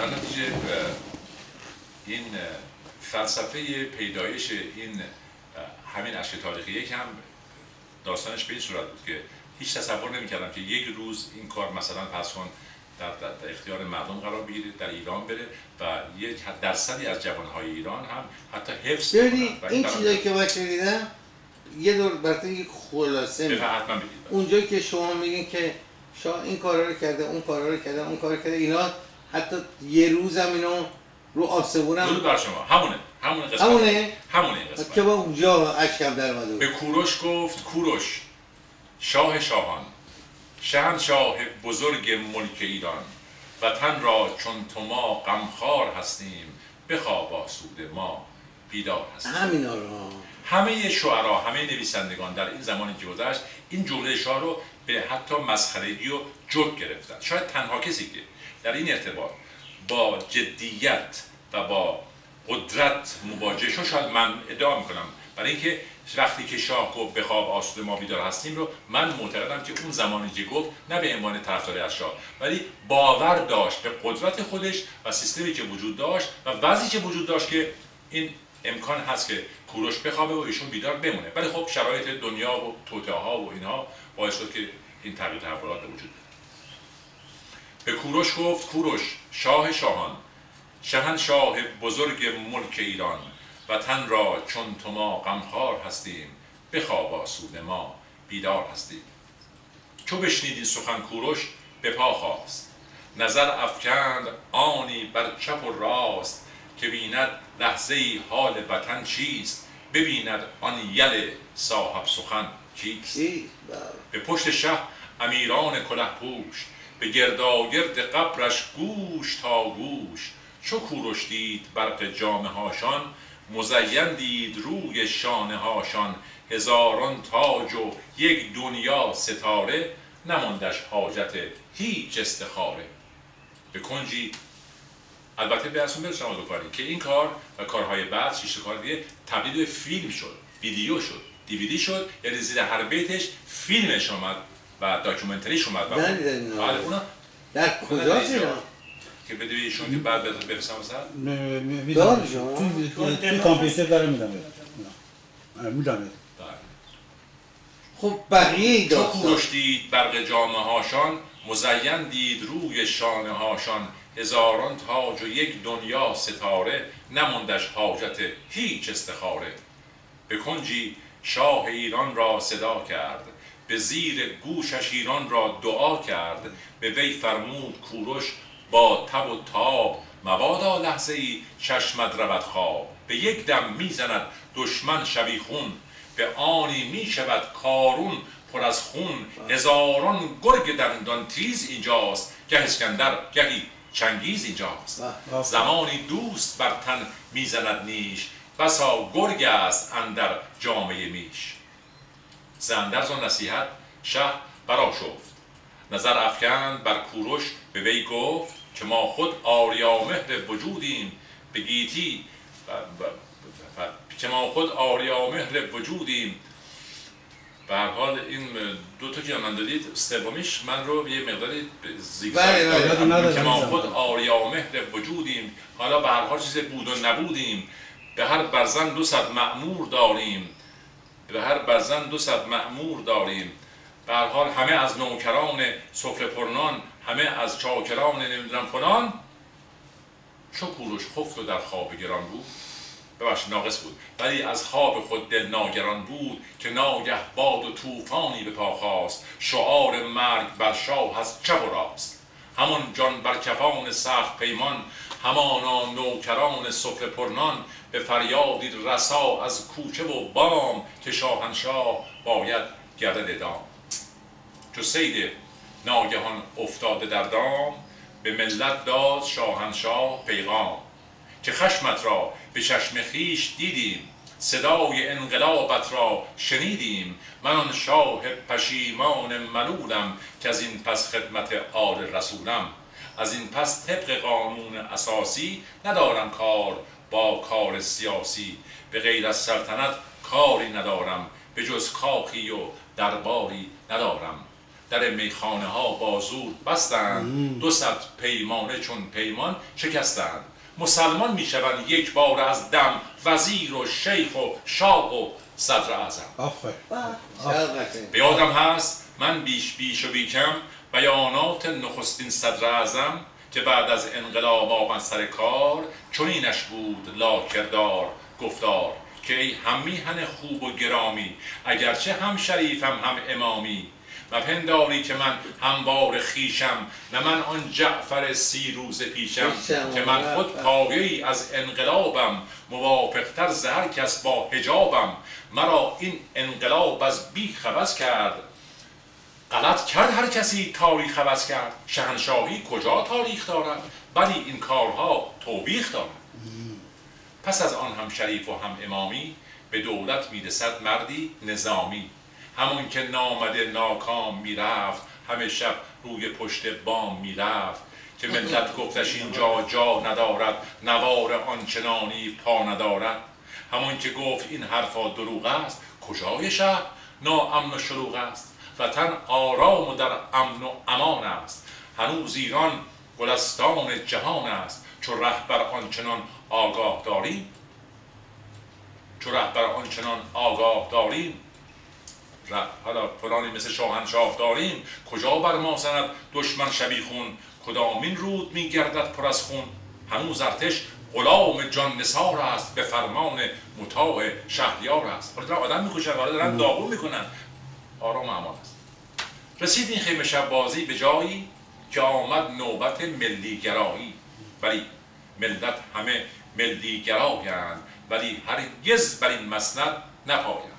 در نتیجه این فلسفه پیدایش این همین اشک تاریخی یک هم داستانش به این صورت بود که هیچ تصور نمی‌کردم که یک روز این کار مثلا پس کن در, در, اختیار مردم قرار بگیره در ایران بره و یک درصدی از جوانهای ایران هم حتی حفظ این, این چیزایی که من شنیدم یه دور برای یک خلاصه می اونجایی که شما میگین که شاه این کارا رو کرده اون کارا رو کرده اون کار کرده اینا حتی یه روز هم اینو رو آسمون هم بر شما. همونه. همونه قسمت. همونه؟ همونه قسمت. که با اونجا اشکم در به کوروش گفت کوروش شاه شاهان شاه بزرگ ملک ایران وطن را چون تو ما غمخوار هستیم بخواب آسود ما بیدار هستیم. همینا رو همه شعرا همه نویسندگان در این زمانی که گذشت این جمله شاه رو به حتی مسخرگی و جوک گرفتن. شاید تنها کسی که در این ارتباط با جدیت و با قدرت مواجه شد شاید من ادعا می‌کنم. برای اینکه وقتی که شاه گفت به خواب آسود ما بیدار هستیم رو من معتقدم که اون زمانی که گفت نه به عنوان طرفدار از شاه ولی باور داشت به قدرت خودش و سیستمی که وجود داشت و وضعی که وجود داشت که این امکان هست که کوروش بخوابه و ایشون بیدار بمونه. ولی خب شرایط دنیا و ها و اینها باعث شد که این تغییر تحولات به وجود به کوروش گفت کوروش شاه شاهان شاه بزرگ ملک ایران وطن را چون تو ما غمخوار هستیم بخواب آسود ما بیدار هستیم. چو بشنید سخن کوروش به پا خواست. نظر افکند آنی بر چپ و راست که بیند لحظه ای حال وطن چیست ببیند آن یل صاحب سخن کیست به پشت شه امیران کله پوش به گرداگرد قبرش گوش تا گوش. چو کوروش دید برق جامه هاشان مزین دید روی شانه هاشان. هزاران تاج و یک دنیا ستاره نماندش حاجت هیچ استخاره. به کنجی البته به اصلا برسیم دو کاری که این کار و کارهای بعد شیش کار دیگه تبدیل به فیلم شد ویدیو شد دیویدی شد یعنی زیر هر بیتش فیلمش اومد و داکیومنتریش اومد و بله اونا در کجا که بده ایشون که بعد برسم دار توی کامپیوتر داره میدم میدم بله. خب بقیه داستان کوروش دید برق جامه هاشان؟ مزین دید روی شانه هاشان. هزاران تاج و یک دنیا ستاره. نماندش حاجت هیچ استخاره. به کنجی شاه ایران را صدا کرد. به زیر گوشش ایران را دعا کرد به وی فرمود کوروش با تب و تاب مبادا لحظه ای چشمت رود خواب. به یک دم می‌زند دشمن شبیخون به آنی می‌شود کارون پر از خون. هزاران گرگ دندان تیز اینجاست گه اسکندر گهی چنگیز اینجاست. زمانی دوست بر تن می‌زند نیش بسا گرگ است اندر جامعه میش. زندرز و نصیحت شه برا شفت. نظر افکند بر کوروش به وی گفت که ما خود آریامهر وجودیم. به گیتی که ما خود آریامهر وجودیم. به هر حال این دو تا که من دادید سومیش من رو یه مقداری زیگزاگ بله، بله. که ما خود آریامهر وجودیم. حالا به هر حال چیز بود و نبودیم. به هر برزن دو صد معمور داریم. به هر برزن دو صد معمور داریم. به حال همه از نوکران سفره پرنان همه از چاکران نمی‌دونم فلان. چو کوروش خفت و در خواب گران بود. ببخش ناقص بود. ولی از خواب خود دل ناگران بود که ناگه باد و طوفانی به پا خواست. شعار مرگ بر شاه از چپ و راست. همان جان بر کفان سخت پیمان همانا نوکران سفره پرنان به فریادی رسا از کوچه و بام که شاهنشاه باید گردد دام. چو سید ناگهان افتاده در دام به ملت داد شاهنشاه پیغام. که خشمت را به چشم خیش دیدیم صدای انقلابت را شنیدیم. من آن شاه پشیمان ملولم که از این پس خدمت آل رسولم. از این پس طبق قانون اساسی ندارم کار با کار سیاسی. به غیر از سلطنت کاری ندارم به جز کاخی و درباری ندارم. در میخانه ها بازور بستند دو صد پیمانه چون پیمان شکستند. مسلمان می‌شوند یک بار از دم وزیر و شیخ و شاه و صدر اعظم. به یادم هست من بیش بیش و بیکم بیانات نخستین صدر اعظم که بعد از انقلاب آمد سر کار چنینش بود لا کردار گفتار که ای هم میهن خوب و گرامی اگرچه هم شریفم هم امامی. و پنداری که من هموار خیشم نه من آن جعفر سی روز پیشم که من خود پایه از انقلابم موافقتر زهر کس با هجابم مرا این انقلاب از بی خبز کرد غلط کرد هر کسی تاریخ عوض کرد. شهنشاهی کجا تاریخ دارد؟ ولی این کارها توبیخ دارد. پس از آن هم شریف و هم امامی به دولت می‌رسد مردی نظامی. همون که نامده ناکام می‌رفت همه شب روی پشت بام می‌رفت. که ملت گفتش اینجا جا ندارد نوار آنچنانی پا ندارد. همون که گفت این حرفا دروغ است کجای شهر؟ ناامن و شروع است. وطن آرام و در امن و امان است. هنوز ایران گلستان جهان است. چو رهبر آنچنان آگاه داریم. چو رهبر آنچنان آگاه داریم. حالا فلانی مثل شاهنشاه داریم. کجا بر ما زند دشمن شبیخون کدامین رود میگردد پر از خون؟ هنوز ارتش غلام جان نسار است. به فرمان مطاع شهریار است. حالا آدم می‌کشن حالا دارن داغون می‌کنن. آرام امان است. رسید این خیمه شب بازی به جایی که آمد نوبت ملی گرایی ولی ملت همه ملی گرایند ولی هرگز بر این مسند نپایند.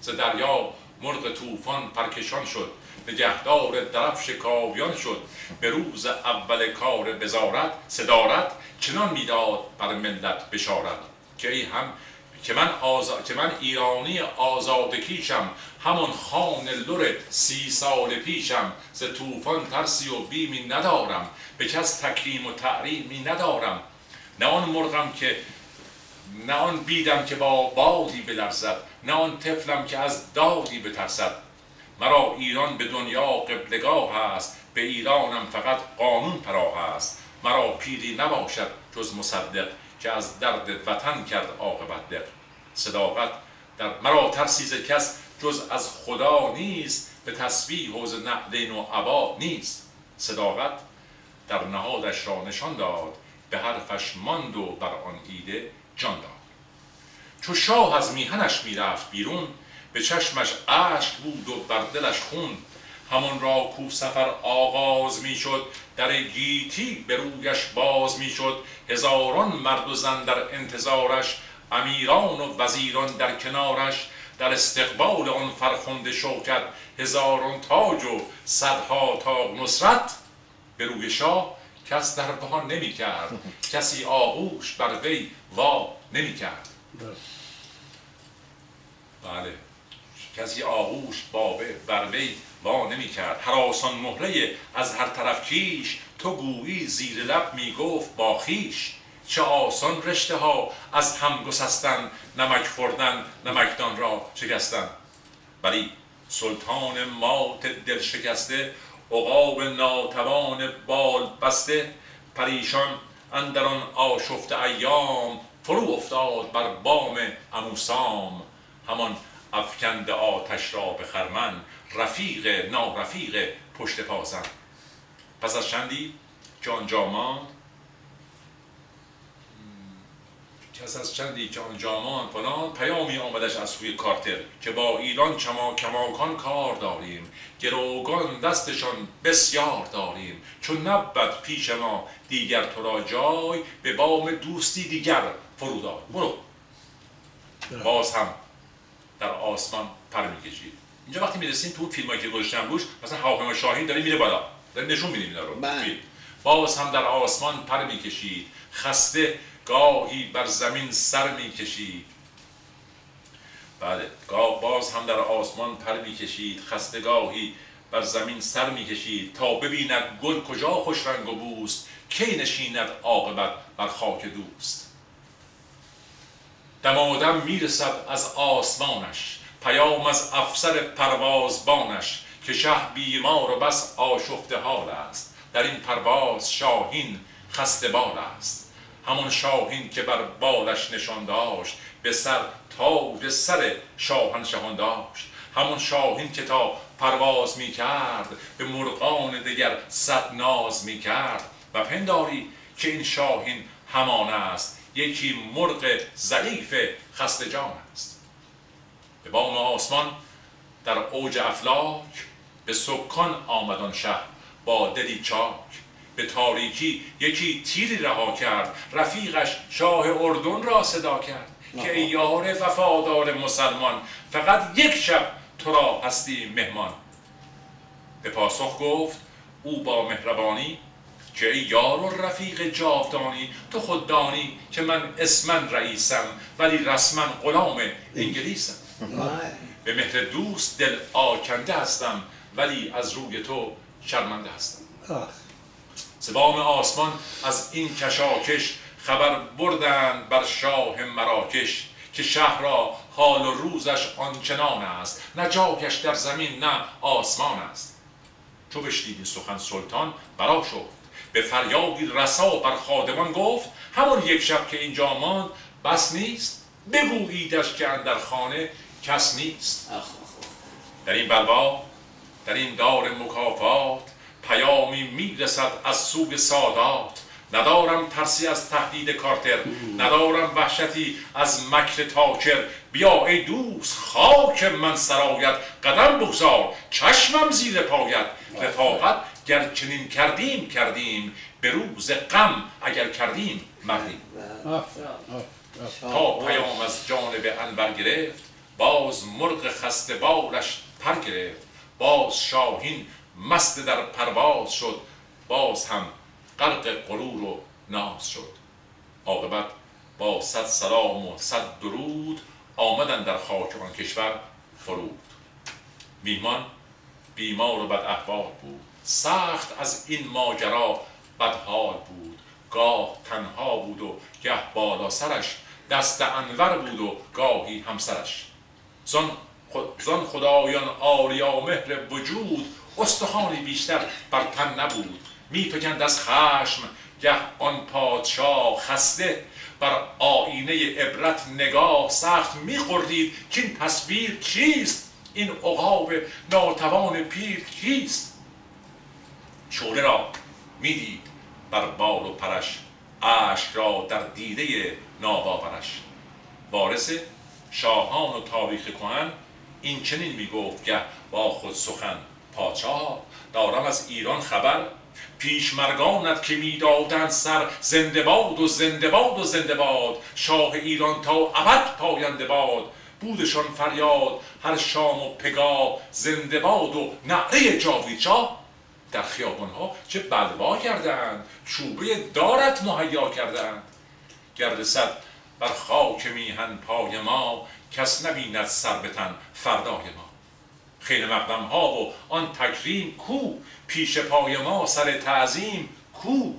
ز دریا مرغ طوفان پرکشان شد نگهدار درفش کاویان شد. به روز اول کار بزارت صدارت چنان می‌داد بر ملت بشارت که ای هم که من, آزا... که من ایرانی آزادکیشم همون خان لور سی سال پیشم ز طوفان ترسی و بیمی ندارم به کس تکریم و تعریمی ندارم. نه آن مرغم که نه آن بیدم که با بادی بلرزد نه آن طفلم که از دادی بترسد. مرا ایران به دنیا قبلگاه است به ایرانم فقط قانون پراه است. مرا پیری نباشد جز مصدق. که از درد وطن کرد عاقبت دق صداقت در مرا ترسیز کس جز از خدا نیست به تسبیح حوز نعلین و عبا نیست. صداقت در نهادش را نشان داد به حرفش ماند و بر آن ایده جان داد. چو شاه از میهنش می‌رفت بیرون به چشمش اشک بود و بر دلش خون. همان را کو سفر آغاز می‌شد در گیتی به رویش باز می‌شد. هزاران مرد و زن در انتظارش امیران و وزیران در کنارش. در استقبال آن فرخنده شوکت هزاران تاج و صدها تا نصرت. به روی شاه کس در بها نمی کرد کسی آغوش بر وی وا نمی کرد بله. کسی آغوش با بر وی وا نمی کرد هر آسان مهره از هر طرف کیش تو گویی زیر لب می گفت با خیش. چه آسان رشته ها از هم گسستن نمک خوردن نمکدان را شکستن. ولی سلطان مات دل شکسته عقاب ناتوان بال بسته. پریشان اندران آشفت ایام فرو افتاد بر بام اموسام همان افکند آتش را به خرمن رفیق نارفیق پشت پازن پس از چندی؟ که آنجا ماند کس از چندی؟ که آنجا ماند فلان. پیامی آمدش از سوی کارتر که با ایران چما کماکان کار داریم. گروگان دستشان بسیار داریم. چون نبد پیش ما دیگر تو را جای به بام دوستی دیگر فروداد برو. باز هم در آسمان پر می‌کشید. اینجا وقتی می‌رسیم تو فیلم که گذاشتم روش مثلا هواپیما شاهین داره میره بالا. داره نشون میدیم اینا رو بله. فیلم. باز هم در آسمان پر می‌کشید. خسته گاهی بر زمین سر می‌کشید. بله گاه باز هم در آسمان پر می‌کشید. خستگاهی بر زمین سر می‌کشید. تا ببیند گل کجا خوش رنگ و بوست. کی نشیند عاقبت بر خاک دوست. دمادم می‌رسد از آسمانش. پیام از افسر پروازبانش که شه بیمار و بس آشفته حال است. در این پرواز شاهین خسته بال است. همون شاهین که بر بالش نشان داشت به سر تاج سر شاهنشهان داشت. همون شاهین که تا پرواز می کرد به مرغان دیگر صد ناز می کرد. و پنداری که این شاهین همان است یکی مرغ ضعیف خسته جان است. به بام آسمان در اوج افلاک به سکان آمدان شهر با دلی چاک. به تاریکی یکی تیری رها کرد رفیقش شاه اردن را صدا کرد که ای یار وفادار مسلمان فقط یک شب تو را هستی مهمان. به پاسخ گفت او با مهربانی که ای یار و رفیق جاودانی تو خود دانی که من اسمن رئیسم ولی رسما غلام انگلیسم. به مهر دوست دل آکنده هستم ولی از روی تو شرمنده هستم. زبام آسمان از این کشاکش خبر بردند بر شاه مراکش که شهر را حال و روزش آنچنان است. نه جاگش در زمین نه آسمان است. چو بشنید این سخن سلطان برا شد. به فریادی رسا بر خادمان گفت همون یک شب که اینجا ماند بس نیست. بگوییدش که اندر خانه کس نیست. در این بلوا در این دار مکافات پیامی می‌رسد از سوی سادات. ندارم ترسی از تهدید کارتر ندارم وحشتی از مکر تاکر بیا ای دوست خاک من سرایت قدم بگذار چشمم زیر پایت. رفاقت گر چنین کردیم کردیم به روز غم اگر کردیم مردیم. تا پیام از جانب انور گرفت باز مرغ خسته بارش پر گرفت. باز شاهین مست در پرواز شد. باز هم غرق غرور و ناز شد. عاقبت با صد سلام و صد درود آمدن در خاک آن کشور فرود. میهمان بیمار و بد احوال بود. سخت از این ماجرا بدحال بود. گاه تنها بود و گه بالا سرش دست انور بود و گاهی همسرش. زن, زن خدایان آریا مهر وجود استخوانی بیشتر بر تن نبود. میفکند از خشم گه آن پادشاه خسته بر آینه عبرت نگاه سخت میخوردید که این تصویر چیست؟ این عقاب ناتوان پیر کیست؟ شوره را می‌دید بر بال و پرش اشک را در دیده ناباورش. وارث شاهان و تاریخ کهن این چنین می‌گفت گه با خود سخن پادشاه. دارم از ایران خبر پیشمرگانت که می‌دادند سر زنده باد و زنده باد و زنده باد. شاه ایران تا ابد پاینده باد. بودشان فریاد هر شام و پگاه زنده باد و نعره جاوید در خیابانها چه بلوا کردند چوبه دارت مهیا کردند گرد صد بر خاک میهن پای ما کس نبیند سر بتن فردای ما. خیلی مقدم ها و آن تکریم کو پیش پای ما سر تعظیم کو.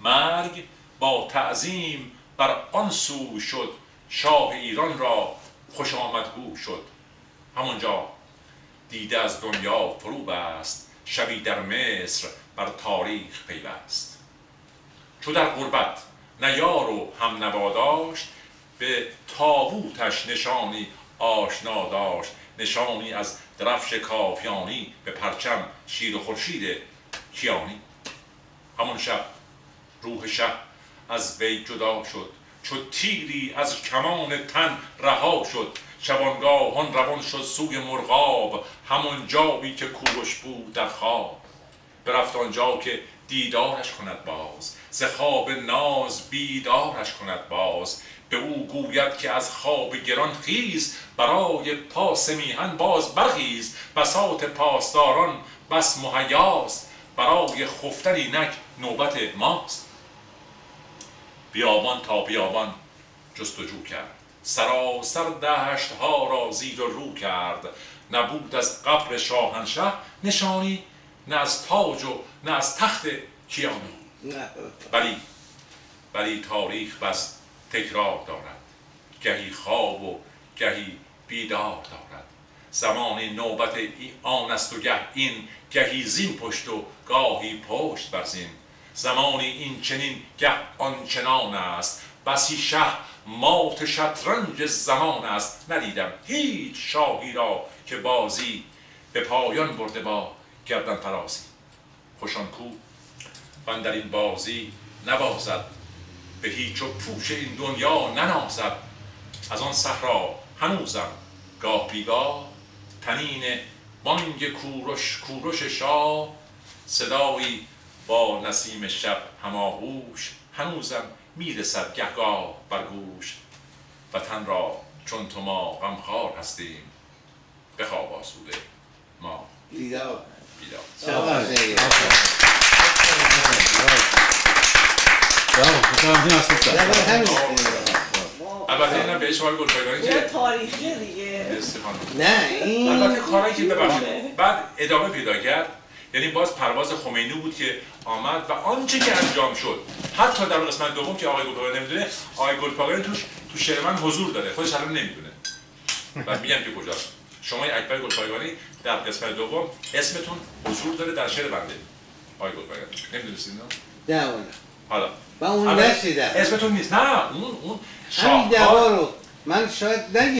مرگ با تعظیم بر آن سو شد شاه ایران را خوش آمدگو شد. همونجا دیده از دنیا فرو بست شبی در مصر بر تاریخ پیوست. چو در غربت نیار و هم نواداشت به تابوتش نشانی آشنا داشت. نشانی از درفش کافیانی به پرچم شیر و خورشید کیانی. همون شب روح شب از وی جدا شد. چو تیری از کمان تن رها شد. شبانگاهان روان شد سوی مرغاب همون جایی که کوروش بود در خواب. برفت آنجا که دیدارش کند باز. ز خواب ناز بیدارش کند باز. به او گوید که از خواب گران خیز برای پاس میهن باز برخیز. بساط پاسداران بس مهیاست برای خفتن اینک نوبت ماست. بیابان تا بیابان جستجو کرد. سراسر دهشت ها را زیر و رو کرد. نبود از قبر شاهنشه نشانی نه از تاج و نه از تخت کیانی ولی ولی تاریخ بس تکرار دارد. گهی خواب و گهی بیدار دارد. زمانی نوبت آن است و گه این گهی زین پشت و گاهی پشت بر زین. زمانی این چنین گه آنچنان است. بسی شه مات شطرنج زمان است. ندیدم هیچ شاهی را که بازی به پایان برده با گردن فرازی خوشان کو؟ من در این بازی نبازد. به هیچ و پوش این دنیا ننازد. از آن صحرا هنوزم گاه بیگاه. تنین بانگ کوروش کوروش شاه. صدایی با نسیم شب هماغوش. هنوزم می‌رسد گهگاه بر گوش. وطن را چون تو ما غمخوار هستیم. بخواب آسوده ما. بیدار. بیدار. البته اینا گلپایگانی که تاریخی دیگه. استفاده نه این البته کارهایی که ببخشید. بعد ادامه پیدا کرد. یعنی باز پرواز خمینی بود که آمد و آنچه که انجام شد. حتی در قسمت دوم که آقای گلپایگانی نمی‌دونه آقای گلپایگانی توش تو شعر من حضور داره. خودش الان نمی‌دونه. و میگم که کجاست. شما اکبر گلپایگانی در قسمت دوم اسمتون حضور داره در شعر بنده. آقای نمی‌دونستید نه نه حالا من اون نشیدم اسمتون نیست نه اون اون همین شاهکار دوا رو من شاید نگی